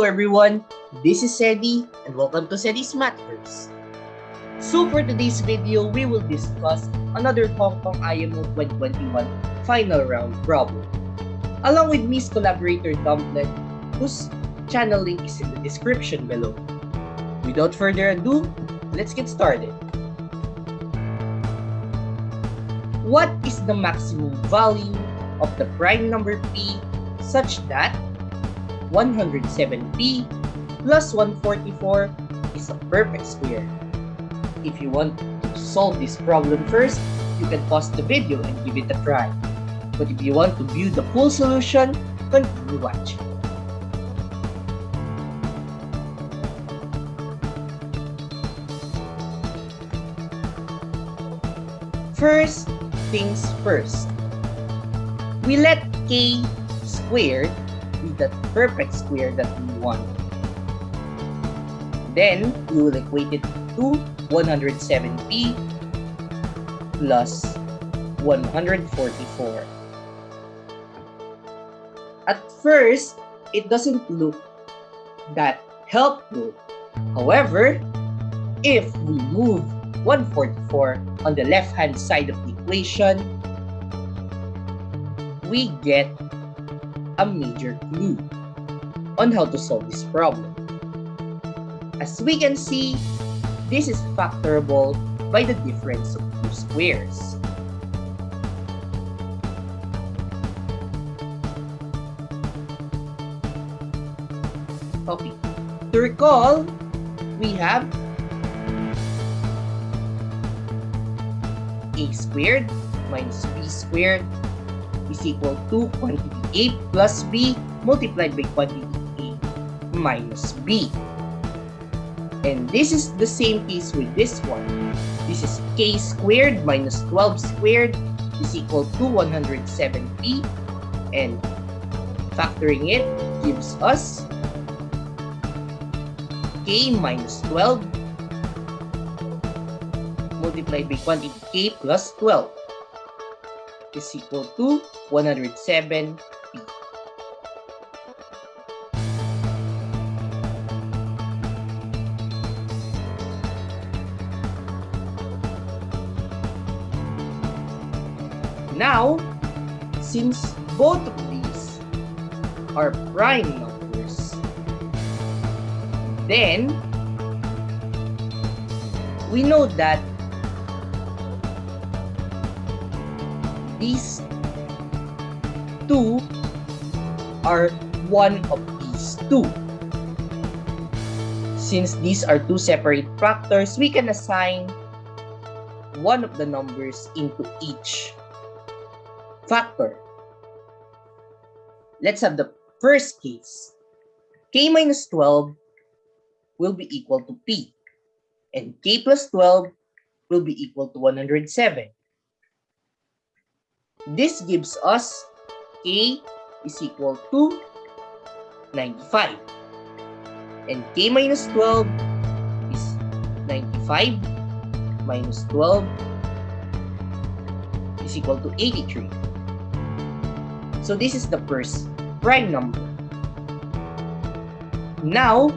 Hello everyone, this is Sedi and welcome to Sedi's Matters. So for today's video, we will discuss another Hong Kong IMO 2021 final round problem. Along with Miss collaborator Dumplet, whose channel link is in the description below. Without further ado, let's get started. What is the maximum value of the prime number p such that 107p plus 144 is a perfect square. If you want to solve this problem first, you can pause the video and give it a try. But if you want to view the full solution, continue watching. First things first. We let k squared be the perfect square that we want. Then, we will equate it to 107p plus 144. At first, it doesn't look that helpful. However, if we move 144 on the left-hand side of the equation, we get a major clue on how to solve this problem. As we can see, this is factorable by the difference of two squares. Okay, to recall, we have a squared minus b squared is equal to quantity a plus b multiplied by quantity a minus b. And this is the same case with this one. This is k squared minus 12 squared is equal to 107p. And factoring it gives us k minus 12 multiplied by quantity k plus 12 is equal to 107p. Now, since both of these are prime numbers, then we know that these two are one of these two. Since these are two separate factors, we can assign one of the numbers into each factor. Let's have the first case. k minus 12 will be equal to p, and k plus 12 will be equal to 107. This gives us k is equal to 95. And k minus 12 is 95 minus 12 is equal to 83. So this is the first prime number. Now,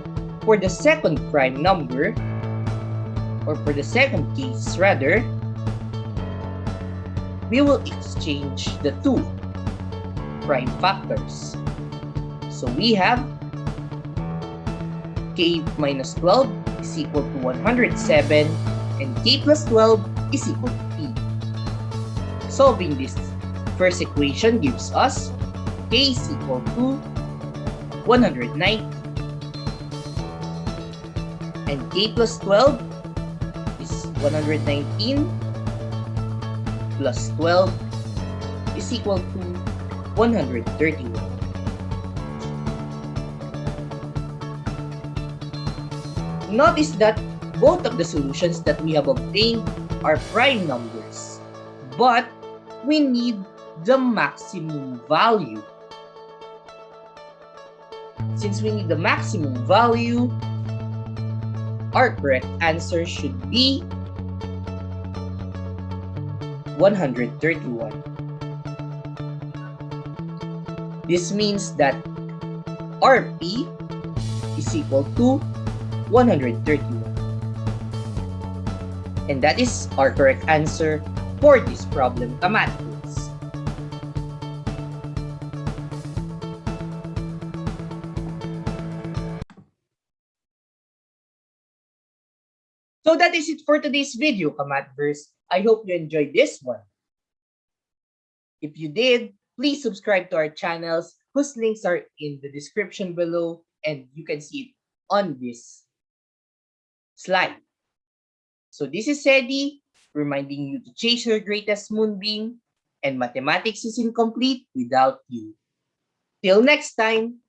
for the second prime number, or for the second case rather, we will exchange the two prime factors. So we have k minus 12 is equal to 107 and k plus 12 is equal to p. Solving this first equation gives us k is equal to 190 and k plus 12 is 119 plus 12 is equal to 131. Notice that both of the solutions that we have obtained are prime numbers, but we need the maximum value. Since we need the maximum value, our correct answer should be 131. This means that RP is equal to 131. And that is our correct answer for this problem, kamatis. So that is it for today's video, Kamatverse. I hope you enjoyed this one. If you did, please subscribe to our channels whose links are in the description below and you can see it on this slide. So this is Sedi reminding you to chase your greatest moonbeam and mathematics is incomplete without you. Till next time,